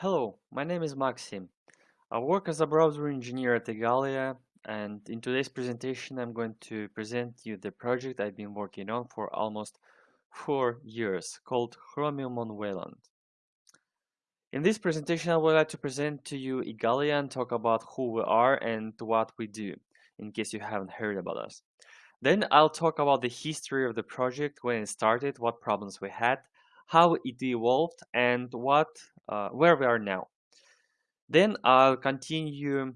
Hello, my name is Maxim. I work as a browser engineer at Igalia and in today's presentation I'm going to present you the project I've been working on for almost four years, called Chromium on Wayland. In this presentation I would like to present to you Igalia and talk about who we are and what we do, in case you haven't heard about us. Then I'll talk about the history of the project, when it started, what problems we had, how it evolved, and what uh, where we are now. Then I'll continue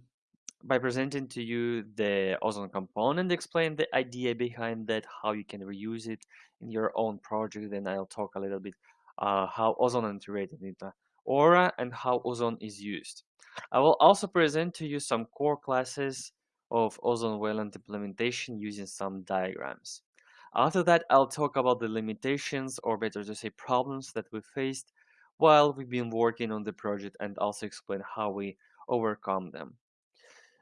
by presenting to you the ozone component, explain the idea behind that, how you can reuse it in your own project. Then I'll talk a little bit uh, how ozone integrated into Aura and how ozone is used. I will also present to you some core classes of ozone Wayland implementation using some diagrams. After that, I'll talk about the limitations, or better to say problems that we faced while we've been working on the project and also explain how we overcome them.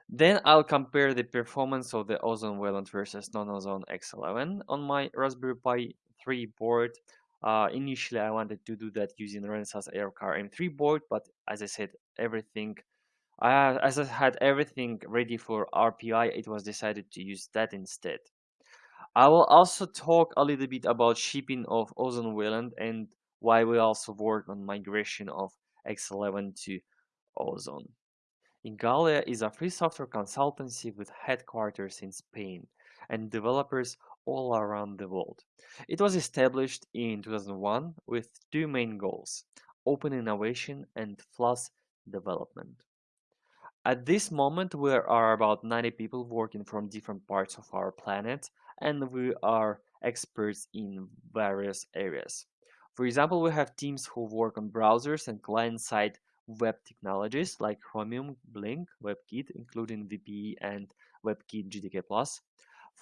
Then I'll compare the performance of the Ozone Wayland versus non-Ozone X11 on my Raspberry Pi 3 board. Uh, initially, I wanted to do that using Renesas R-Car M3 board, but as I said, everything, uh, as I had everything ready for RPI, it was decided to use that instead. I will also talk a little bit about shipping of Ozone Wayland and why we also work on migration of X11 to Ozone. Igalia is a free software consultancy with headquarters in Spain and developers all around the world. It was established in 2001 with two main goals, open innovation and flawless development. At this moment, there are about 90 people working from different parts of our planet, and we are experts in various areas. For example, we have teams who work on browsers and client-side web technologies like Chromium, Blink, WebKit, including WPE and WebKit GTK+,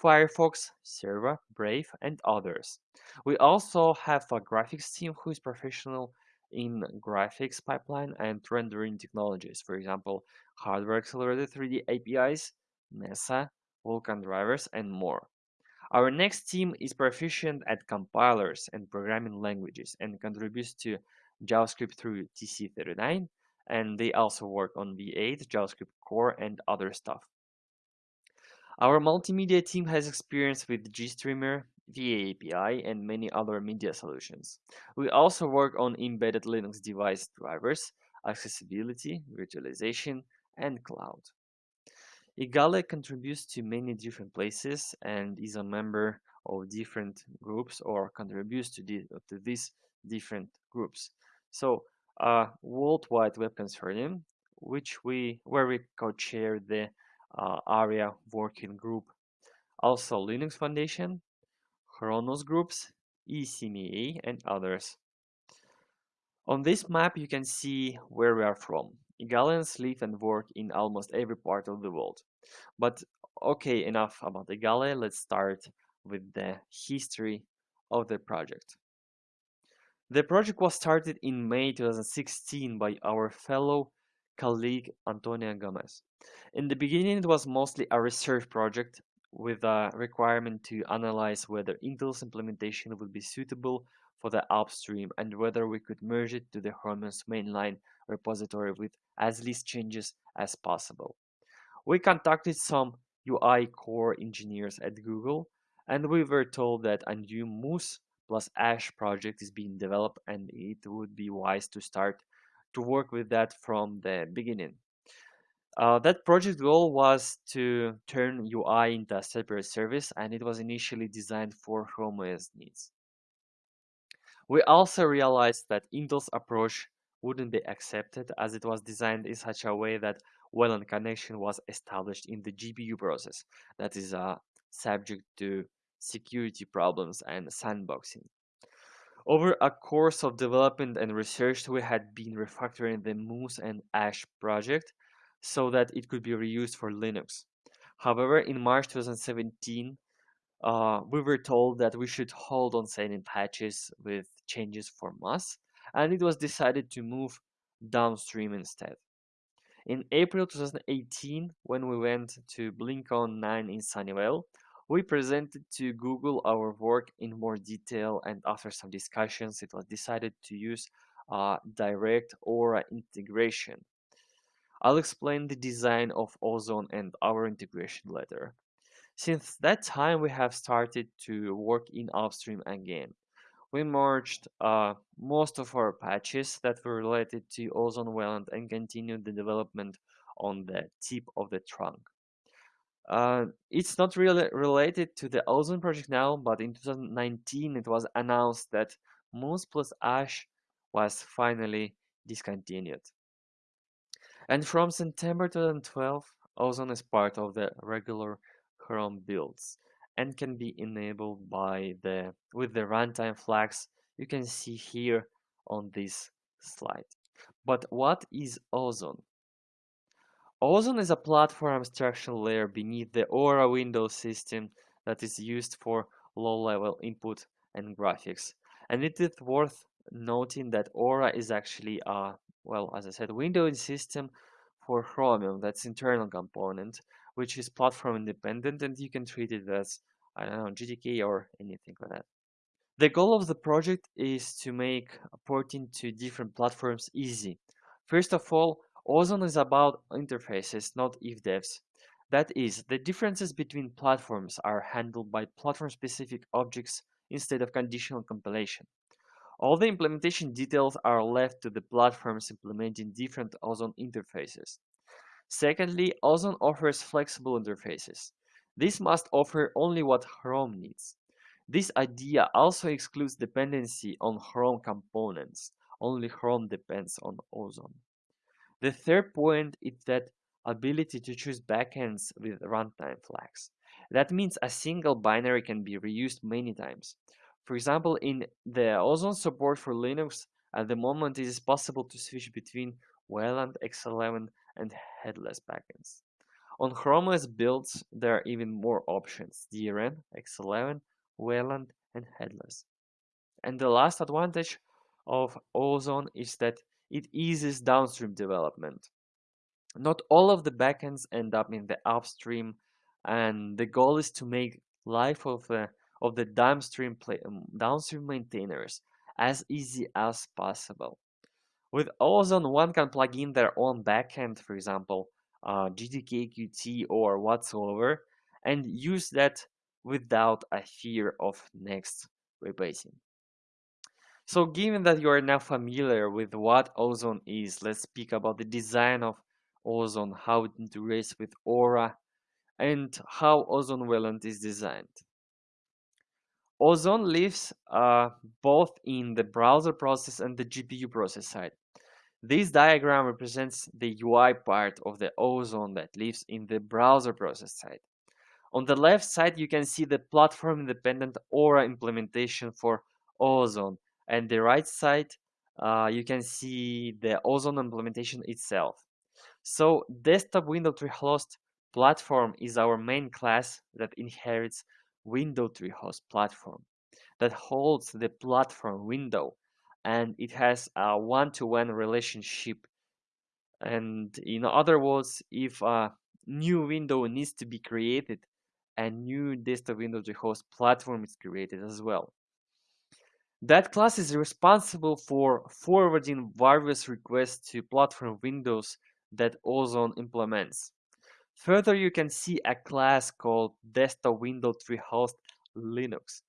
Firefox, Servo, Brave, and others. We also have a graphics team who is professional in graphics pipeline and rendering technologies, for example, hardware accelerated 3D APIs, Mesa, Vulkan drivers, and more. Our next team is proficient at compilers and programming languages and contributes to JavaScript through TC39, and they also work on V8, JavaScript Core, and other stuff. Our multimedia team has experience with GStreamer, VA API, and many other media solutions. We also work on embedded Linux device drivers, accessibility, virtualization, and cloud. Igalia contributes to many different places and is a member of different groups or contributes to, the, to these different groups. So, uh, Worldwide Web Consortium, which we where we co-chair the uh, ARIA working group, also Linux Foundation, Khronos groups, ECMA, and others. On this map, you can see where we are from. Igalians live and work in almost every part of the world. But okay, enough about the galley. Let's start with the history of the project. The project was started in May 2016 by our fellow colleague Antonio Gomes. In the beginning, it was mostly a research project with a requirement to analyze whether Intel's implementation would be suitable for the upstream and whether we could merge it to the Chromium's mainline repository with as least changes as possible. We contacted some UI core engineers at Google and we were told that a new Mus plus Ash project is being developed and it would be wise to start to work with that from the beginning. Uh, that project goal was to turn UI into a separate service and it was initially designed for Chrome OS needs. We also realized that Intel's approach wouldn't be accepted as it was designed in such a way that Wayland connection was established in the GPU process that is uh, subject to security problems and sandboxing. Over a course of development and research, we had been refactoring the Mus and Ash project so that it could be reused for Linux. However, in March 2017, uh, we were told that we should hold on sending patches with changes for Mus and it was decided to move downstream instead. In April 2018, when we went to BlinkOn 9 in Sunnyvale, we presented to Google our work in more detail and after some discussions it was decided to use uh, direct Aura integration. I'll explain the design of Ozone and our integration later. Since that time, we have started to work in upstream again. We merged uh, most of our patches that were related to Ozone Wayland and continued the development on the tip of the trunk. Uh, it's not really related to the Ozone project now, but in 2019 it was announced that Mus plus Ash was finally discontinued. And from September 2012, Ozone is part of the regular Chrome builds and can be enabled by the with the runtime flags you can see here on this slide. But what is Ozone? Ozone is a platform abstraction layer beneath the Aura Windows system that is used for low-level input and graphics. And it is worth noting that Aura is actually a, well, as I said, Windows system for Chromium, that's internal component, which is platform independent and you can treat it as, I don't know, GTK or anything like that. The goal of the project is to make porting to different platforms easy. First of all, Ozone is about interfaces, not ifdefs. That is, the differences between platforms are handled by platform-specific objects instead of conditional compilation. All the implementation details are left to the platforms implementing different Ozone interfaces. Secondly, Ozone offers flexible interfaces. This must offer only what Chrome needs. This idea also excludes dependency on Chrome components. Only Chrome depends on Ozone. The third point is that ability to choose backends with runtime flags. That means a single binary can be reused many times. For example, in the Ozone support for Linux, at the moment it is possible to switch between Wayland, X11, and headless backends. On Chrome OS builds, there are even more options, DRM, X11, Wayland, and headless. And the last advantage of Ozone is that it eases downstream development. Not all of the backends end up in the upstream, and the goal is to make life of the of the downstream play, um, downstream maintainers as easy as possible. With Ozone, one can plug in their own backend, for example, uh, Qt or whatsoever, and use that without a fear of next rebasing. So given that you are now familiar with what Ozone is, let's speak about the design of Ozone, how it interacts with Aura, and how Ozone Wayland is designed. Ozone lives uh, both in the browser process and the GPU process side. This diagram represents the UI part of the Ozone that lives in the browser process side. On the left side, you can see the platform-independent Aura implementation for Ozone and the right side uh, you can see the ozone implementation itself so desktop window tree host platform is our main class that inherits window tree host platform that holds the platform window and it has a one-to-one -one relationship and in other words if a new window needs to be created a new desktop window host platform is created as well that class is responsible for forwarding various requests to platform windows that Ozone implements. Further, you can see a class called Desktop Window Tree Host Linux.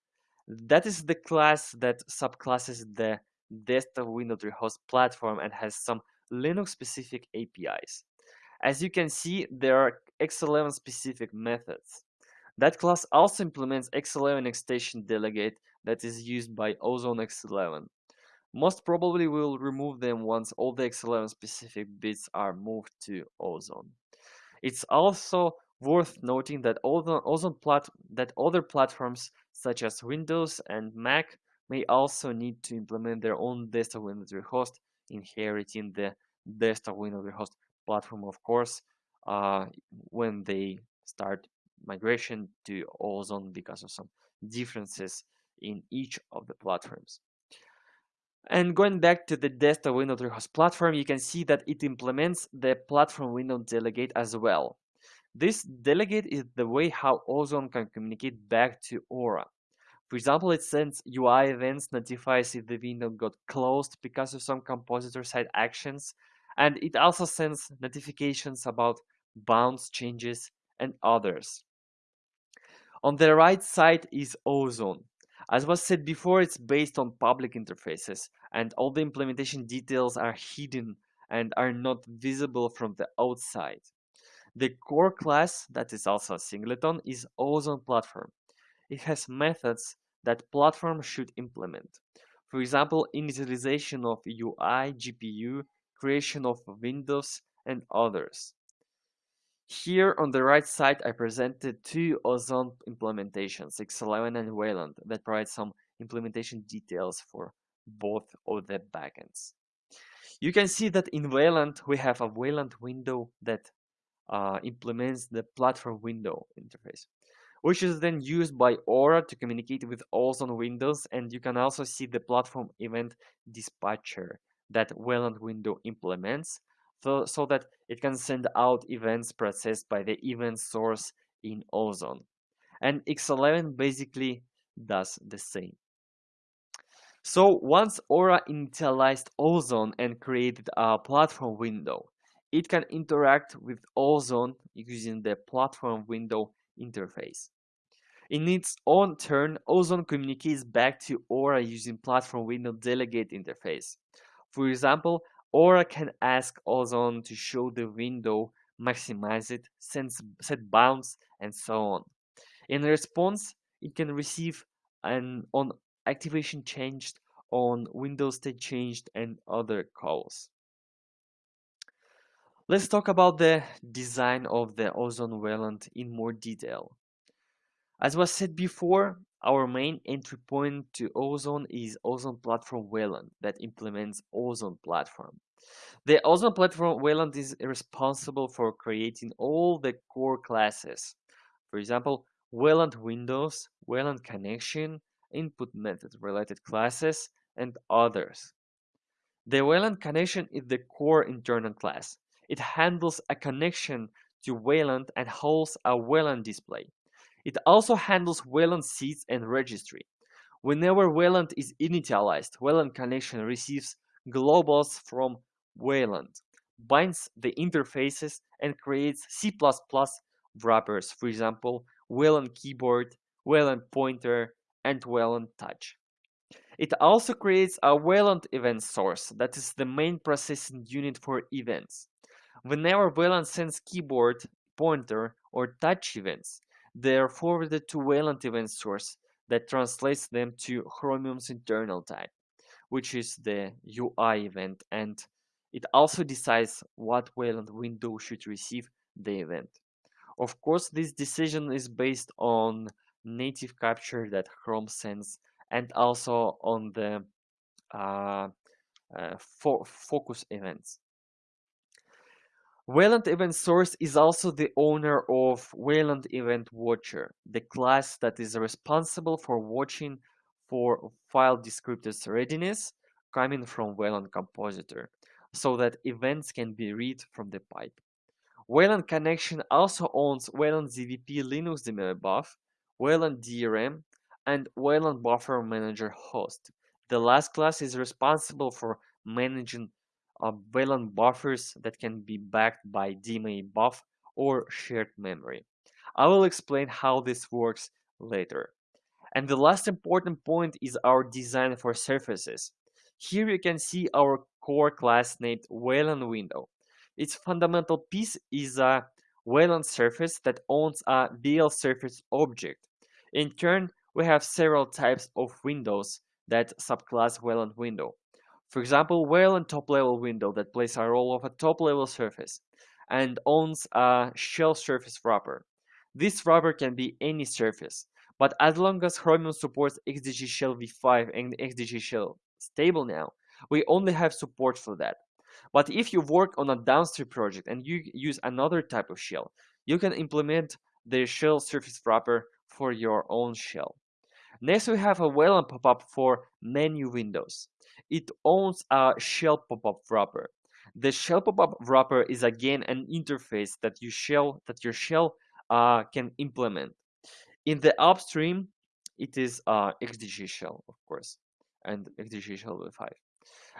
That is the class that subclasses the Desktop Window Tree Host platform and has some Linux-specific APIs. As you can see, there are X11 specific methods. That class also implements X11 extension delegate that is used by Ozone X11. Most probably we'll remove them once all the X11 specific bits are moved to Ozone. It's also worth noting that that other platforms such as Windows and Mac may also need to implement their own desktop Windows host, inheriting the desktop Windows host platform, of course, uh, when they start migration to Ozone because of some differences in each of the platforms. And going back to the desktop window treehost platform, you can see that it implements the platform window delegate as well. This delegate is the way how Ozone can communicate back to Aura. For example, it sends UI events, notifies if the window got closed because of some compositor side actions, and it also sends notifications about bounds changes and others. On the right side is Ozone. As was said before, it's based on public interfaces, and all the implementation details are hidden and are not visible from the outside. The core class, that is also a singleton, is Ozone Platform. It has methods that platform should implement. For example, initialization of UI, GPU, creation of windows, and others. Here on the right side, I presented two Ozone implementations, X11 and Wayland, that provide some implementation details for both of the backends. You can see that in Wayland, we have a Wayland window that uh, implements the platform window interface, which is then used by Aura to communicate with Ozone windows. And you can also see the platform event dispatcher that Wayland window implements so, so that it can send out events processed by the event source in Ozone. And X11 basically does the same. So once Aura initialized Ozone and created a platform window, it can interact with Ozone using the platform window interface. In its own turn, Ozone communicates back to Aura using platform window delegate interface. For example, Aura can ask Ozone to show the window, maximize it, set bounds, and so on. In response, it can receive an on activation changed, on window state changed, and other calls. Let's talk about the design of the Ozone Wayland in more detail. As was said before, our main entry point to Ozone is Ozone Platform Wayland that implements Ozone Platform. The Ozone Platform Wayland is responsible for creating all the core classes. For example, Wayland Windows, Wayland Connection, Input Method related classes, and others. The Wayland Connection is the core internal class. It handles a connection to Wayland and holds a Wayland display. It also handles Wayland seats and registry. Whenever Wayland is initialized, Wayland connection receives globals from Wayland, binds the interfaces, and creates C++ wrappers, for example, Wayland keyboard, Wayland pointer, and Wayland touch. It also creates a Wayland event source that is the main processing unit for events. Whenever Wayland sends keyboard, pointer, or touch events, they are forwarded to Wayland event source that translates them to Chromium's internal type, which is the UI event, and it also decides what Wayland window should receive the event. Of course, this decision is based on native capture that Chrome sends and also on the uh, uh, fo focus events. Wayland Event Source is also the owner of Wayland Event Watcher, the class that is responsible for watching for file descriptors readiness coming from Wayland Compositor, so that events can be read from the pipe. Wayland Connection also owns Wayland ZVP Linux DMA buff, Wayland DRM, and Wayland Buffer Manager host. The last class is responsible for managing uh, Wayland buffers that can be backed by DMA buff or shared memory. I will explain how this works later. And the last important point is our design for surfaces. Here you can see our core class named Wayland window. Its fundamental piece is a Wayland surface that owns a VL surface object. In turn, we have several types of windows that subclass Wayland window. For example, Wayland top-level window that plays a role of a top-level surface and owns a shell surface wrapper. This wrapper can be any surface, but as long as Chromium supports XDG Shell v5 and XDG Shell stable now, we only have support for that. But if you work on a downstream project and you use another type of shell, you can implement the shell surface wrapper for your own shell. Next, we have a Wayland pop-up for menu windows it owns a shell pop-up wrapper. The shell pop-up wrapper is again an interface that you shell that your shell uh, can implement. In the upstream, it is uh, XDG shell, of course, and XDG shell v5.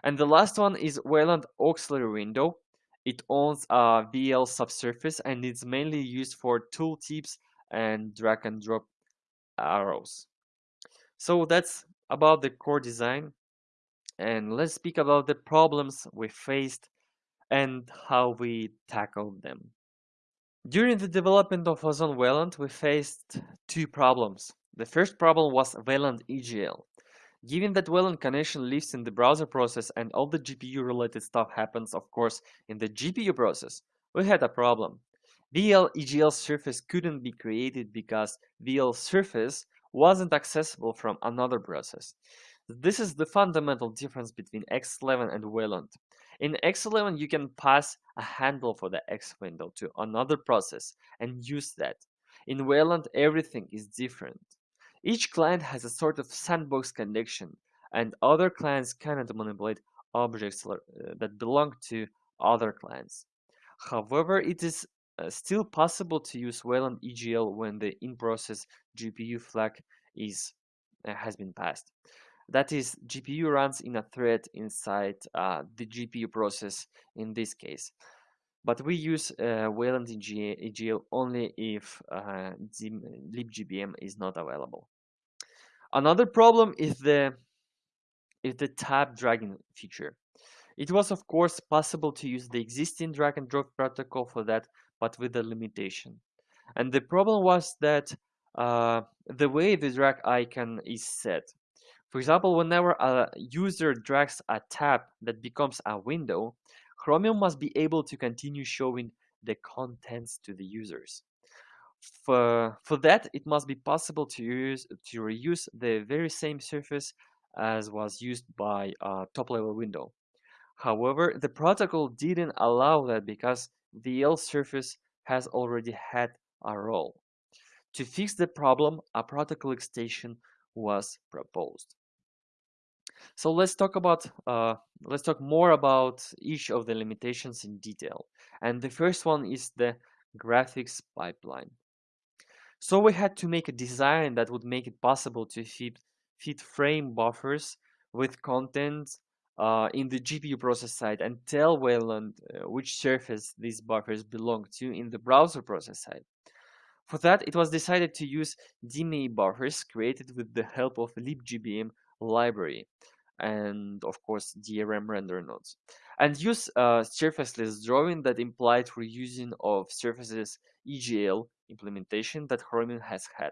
And the last one is Wayland auxiliary window. It owns a VL subsurface and it's mainly used for tooltips and drag and drop arrows. So that's about the core design. And let's speak about the problems we faced and how we tackled them. During the development of Ozone Wayland, we faced two problems. The first problem was Wayland EGL. Given that Wayland connection lives in the browser process and all the GPU related stuff happens, of course, in the GPU process, we had a problem. VL EGL surface couldn't be created because VL surface wasn't accessible from another process. This is the fundamental difference between X11 and Wayland. In X11, you can pass a handle for the X window to another process and use that. In Wayland, everything is different. Each client has a sort of sandbox connection, and other clients cannot manipulate objects uh, that belong to other clients. However, it is uh, still possible to use Wayland EGL when the in-process GPU flag is uh, has been passed. That is, GPU runs in a thread inside uh, the GPU process in this case. But we use uh, Wayland EGL only if uh, libgbm is not available. Another problem is the is the tab dragging feature. It was of course possible to use the existing drag and drop protocol for that, but with a limitation. And the problem was that uh, the way the drag icon is set. For example, whenever a user drags a tab that becomes a window, Chromium must be able to continue showing the contents to the users. For, for that, it must be possible to use to reuse the very same surface as was used by a top-level window. However, the protocol didn't allow that because the L surface has already had a role. To fix the problem, a protocol extension was proposed. So let's talk about uh, let's talk more about each of the limitations in detail. And the first one is the graphics pipeline. So we had to make a design that would make it possible to fit, fit frame buffers with content uh, in the GPU process side and tell Wayland uh, which surface these buffers belong to in the browser process side. For that, it was decided to use DMA buffers created with the help of libgbm library and of course DRM render nodes and use uh, surfaceless drawing that implied reusing of surfaces EGL implementation that Chromium has had.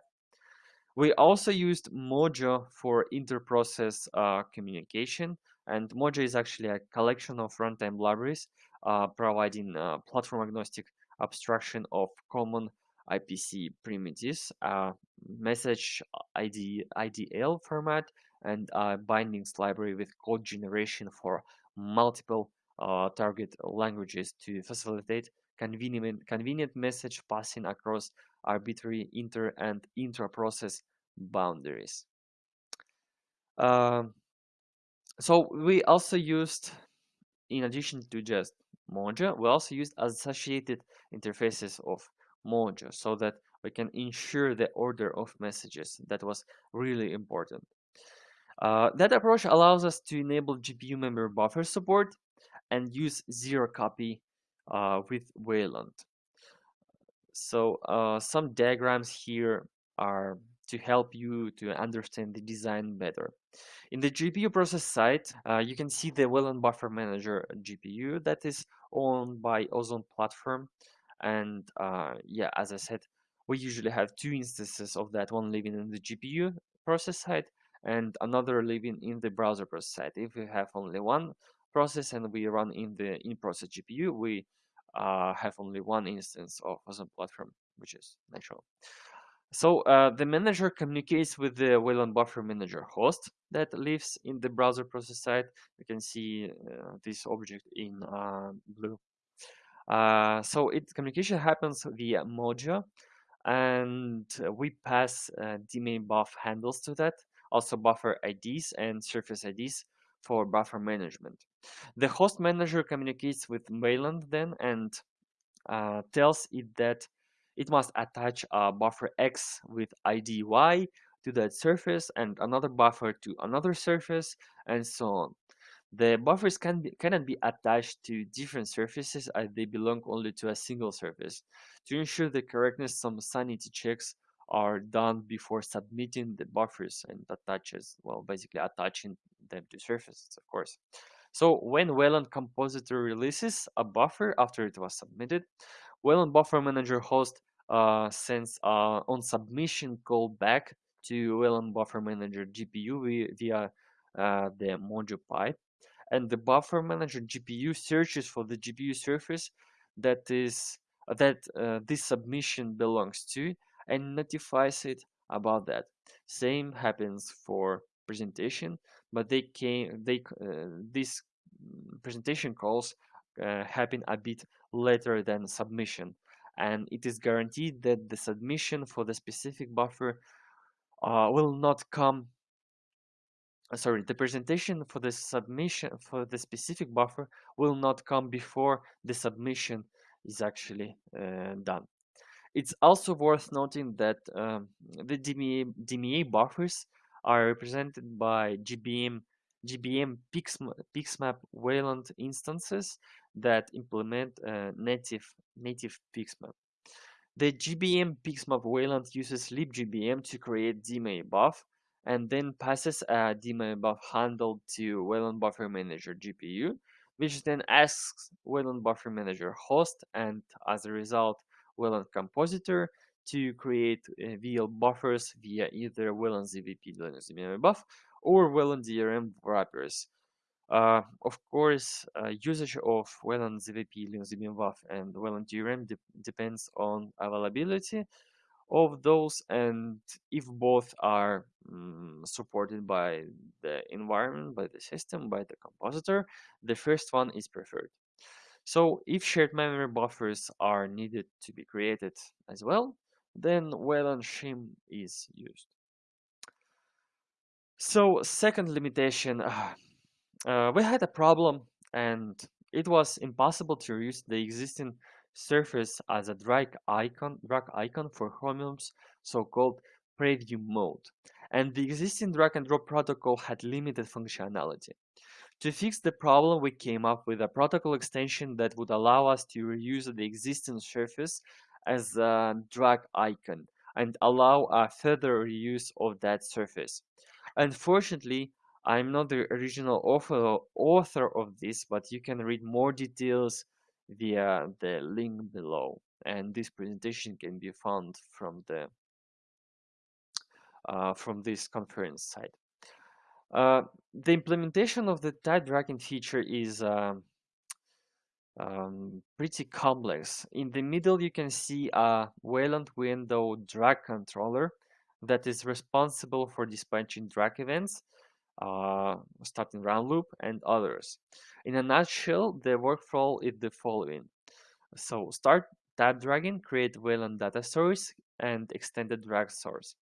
We also used Mojo for inter-process uh, communication and Mojo is actually a collection of runtime libraries uh, providing uh, platform agnostic abstraction of common IPC primitives, uh, message ID, IDL format, and bindings library with code generation for multiple uh, target languages to facilitate convenient, convenient message passing across arbitrary inter and intra-process boundaries. Um, so we also used, in addition to just Mojo, we also used associated interfaces of Mojo so that we can ensure the order of messages. That was really important. Uh, that approach allows us to enable GPU memory buffer support and use zero copy uh, with Wayland. So uh, some diagrams here are to help you to understand the design better. In the GPU process side, uh, you can see the Wayland Buffer Manager GPU that is owned by Ozone Platform. And uh, yeah, as I said, we usually have two instances of that, one living in the GPU process side and another living in the browser process side. If we have only one process and we run in the in-process GPU, we uh, have only one instance of Ozone platform, which is natural. So uh, the manager communicates with the Wayland Buffer Manager host that lives in the browser process side. You can see uh, this object in uh, blue. Uh, so its communication happens via Mojo, and we pass uh, DMA buff handles to that also buffer IDs and surface IDs for buffer management. The host manager communicates with Wayland then and uh, tells it that it must attach a buffer X with ID Y to that surface and another buffer to another surface and so on. The buffers can be, cannot be attached to different surfaces as they belong only to a single surface. To ensure the correctness, some sanity checks are done before submitting the buffers and attaches, well, basically attaching them to surfaces, of course. So when Wayland Compositor releases a buffer after it was submitted, Wayland Buffer Manager host uh, sends uh, on submission call back to Wayland Buffer Manager GPU via uh, the Mojo pipe and the buffer manager GPU searches for the GPU surface that is that uh, this submission belongs to and notifies it about that. Same happens for presentation, but they came they uh, these presentation calls uh, happen a bit later than submission, and it is guaranteed that the submission for the specific buffer uh, will not come uh, sorry, the presentation for the submission for the specific buffer will not come before the submission is actually uh, done. It's also worth noting that um, the DMA, DMA buffers are represented by GBM GBM Pixma, Pixmap Wayland instances that implement uh, native native Pixmap. The GBM Pixmap Wayland uses libgbm to create DMA buff and then passes a DMA buff handle to Wayland Buffer Manager GPU, which then asks Wayland Buffer Manager host and as a result Wayland Compositor to create uh, VL buffers via either Wayland ZVP Linux DMA buff or Wayland DRM wrappers. Uh, of course, uh, usage of Wayland ZVP Linux DMA buff and Wayland DRM de depends on availability of those and if both are um, supported by the environment by the system by the compositor the first one is preferred so if shared memory buffers are needed to be created as well then Wayland SHM is used so second limitation uh, uh, we had a problem and it was impossible to use the existing surface as a drag icon, drag icon for Chromium's so-called preview mode, and the existing drag and drop protocol had limited functionality. To fix the problem, we came up with a protocol extension that would allow us to reuse the existing surface as a drag icon and allow a further reuse of that surface. Unfortunately, I'm not the original author, author of this, but you can read more details via the link below and this presentation can be found from the uh, from this conference site. Uh, the implementation of the tab dragging feature is uh, um, pretty complex. In the middle, you can see a Wayland window drag controller that is responsible for dispatching drag events, uh, starting round loop, and others. In a nutshell, the workflow is the following. So start tab dragging, create Wayland data source and extended drag source.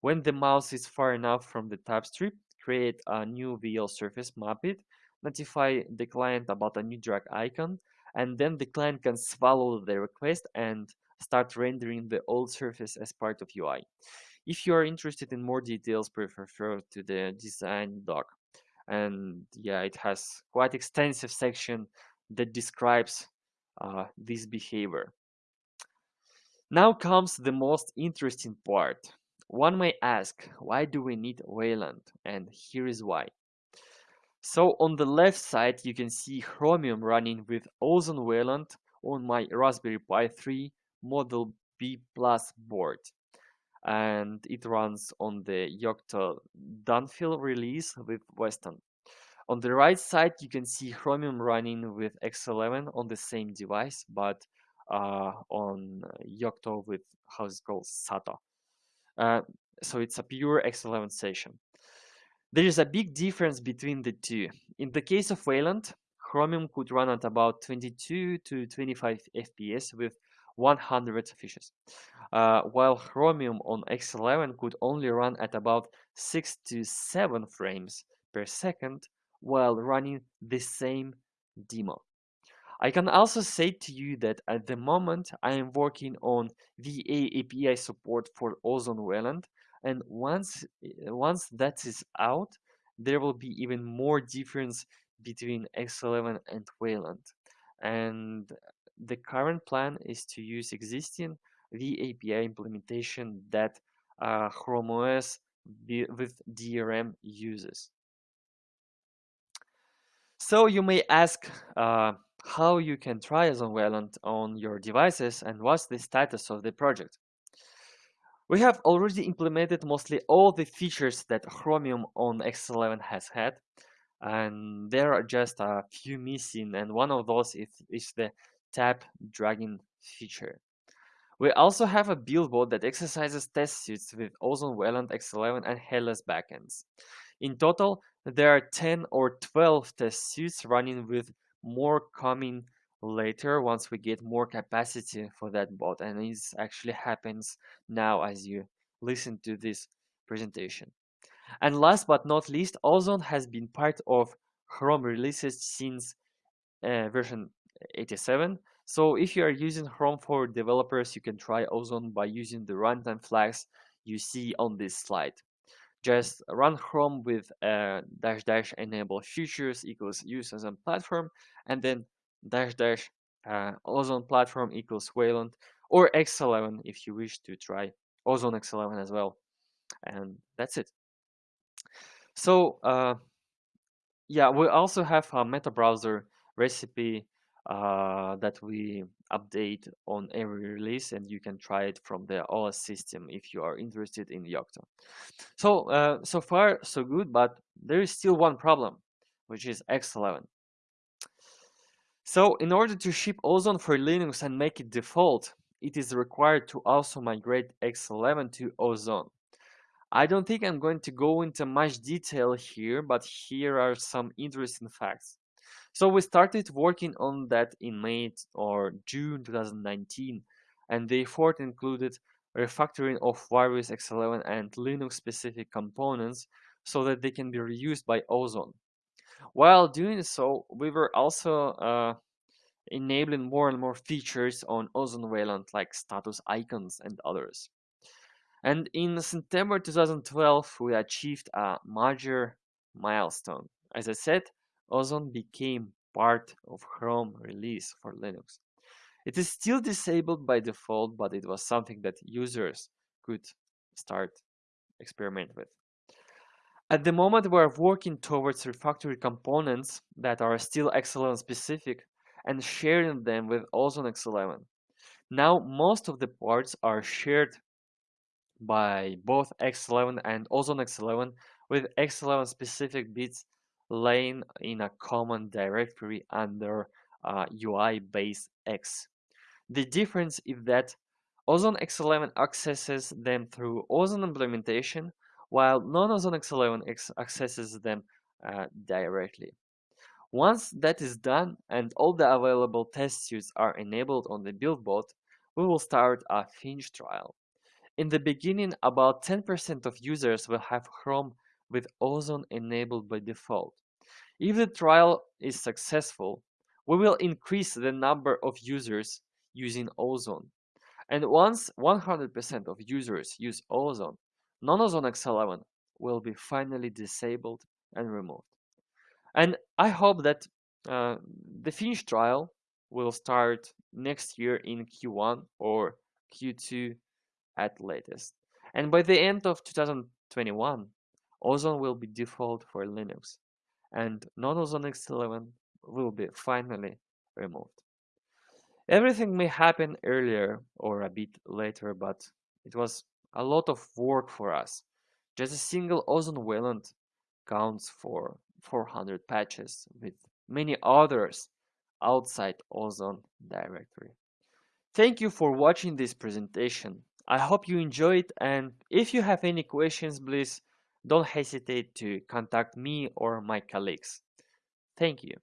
When the mouse is far enough from the tab strip, create a new VL surface, map it, notify the client about a new drag icon, and then the client can swallow the request and start rendering the old surface as part of UI. If you are interested in more details, refer to the design doc. And yeah it has quite extensive section that describes uh, this behavior. Now comes the most interesting part one may ask why do we need Wayland and here is why so on the left side you can see Chromium running with Ozone Wayland on my Raspberry Pi 3 Model B Plus board and it runs on the Yocto Dunfell release with Weston. On the right side, you can see Chromium running with X11 on the same device, but uh, on Yocto with how it's called Sato. Uh, so it's a pure X11 session. There is a big difference between the two. In the case of Wayland, Chromium could run at about 22 to 25 FPS with 100 fishes, uh, while Chromium on X11 could only run at about 6 to 7 frames per second while running the same demo. I can also say to you that at the moment I am working on VA API support for Ozone Wayland and once once that is out there will be even more difference between X11 and Wayland and the current plan is to use existing VA API implementation that uh, Chrome OS with DRM uses. So you may ask uh, how you can try Ozone on your devices and what's the status of the project. We have already implemented mostly all the features that Chromium on X11 has had, and there are just a few missing, and one of those is, is the tab dragging feature. We also have a build that exercises test suits with Ozone Wayland X11 and headless backends. In total, there are 10 or 12 test suits running with more coming later once we get more capacity for that bot and it actually happens now as you listen to this presentation. And last but not least, Ozone has been part of Chrome releases since uh, version 87. So if you are using Chrome for developers, you can try Ozone by using the runtime flags you see on this slide. Just run Chrome with uh, dash dash enable features equals use Ozone platform, and then dash dash uh, Ozone platform equals Wayland or X11 if you wish to try Ozone X11 as well. And that's it. So uh, yeah, we also have a meta browser recipe uh, that we update on every release and you can try it from the OS system if you are interested in Yocto. So, uh, so far so good, but there is still one problem, which is X11. So in order to ship Ozone for Linux and make it default, it is required to also migrate X11 to Ozone. I don't think I'm going to go into much detail here, but here are some interesting facts. So we started working on that in May or June 2019, and the effort included refactoring of various X11 and Linux specific components so that they can be reused by Ozone. While doing so, we were also uh, enabling more and more features on Ozone Wayland like status icons and others. And in September 2012, we achieved a major milestone. As I said, Ozone became part of Chrome release for Linux. It is still disabled by default, but it was something that users could start experiment with. At the moment, we are working towards refactory components that are still X11 specific and sharing them with Ozone X11. Now, most of the parts are shared by both X11 and Ozone X11 with X11 specific bits laying in a common directory under uh, UI base X. The difference is that Ozone X11 accesses them through Ozone implementation, while non-Ozone X11 accesses them uh, directly. Once that is done and all the available test suits are enabled on the build bot, we will start a Finch trial. In the beginning, about 10% of users will have Chrome with Ozone enabled by default. If the trial is successful, we will increase the number of users using Ozone. And once 100% of users use Ozone, non-Ozone X11 will be finally disabled and removed. And I hope that uh, the Finch trial will start next year in Q1 or Q2 at latest. And by the end of 2021, Ozone will be default for Linux, and non-Ozone X11 will be finally removed. Everything may happen earlier or a bit later, but it was a lot of work for us. Just a single Ozone Wayland counts for 400 patches with many others outside Ozone directory. Thank you for watching this presentation. I hope you enjoyed and if you have any questions please don't hesitate to contact me or my colleagues. Thank you.